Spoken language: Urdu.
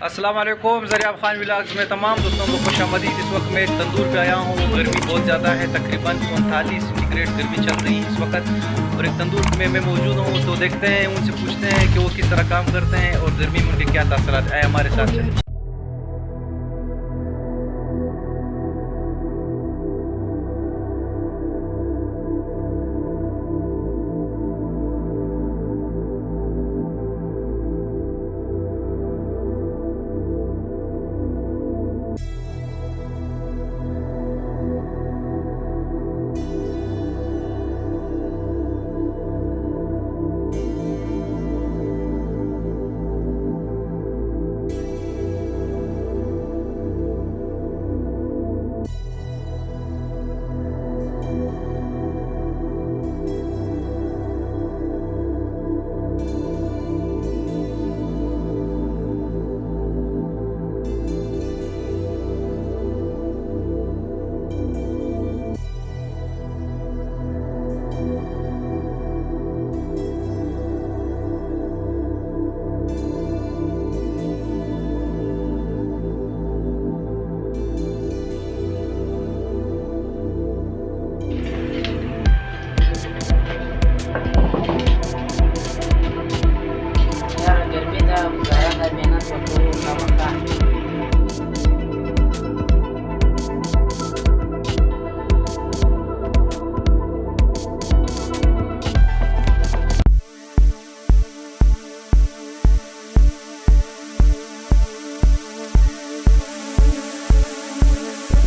السلام علیکم ذریعہ خان ولاگز میں تمام دوستوں کو خوش آمدید۔ اس وقت میں تندور پہ آیا ہوں۔ گرمی بہت زیادہ ہے، تقریباً انتالیس گریٹ گرمی چل رہی ہے اس وقت۔ اور ایک تندور میں میں موجود ہوں تو دیکھتے ہیں، ان سے پوچھتے ہیں کہ وہ کس طرح کام کرتے ہیں اور گرمی میں ان کے کیا تاثرات آئے ہمارے ساتھ۔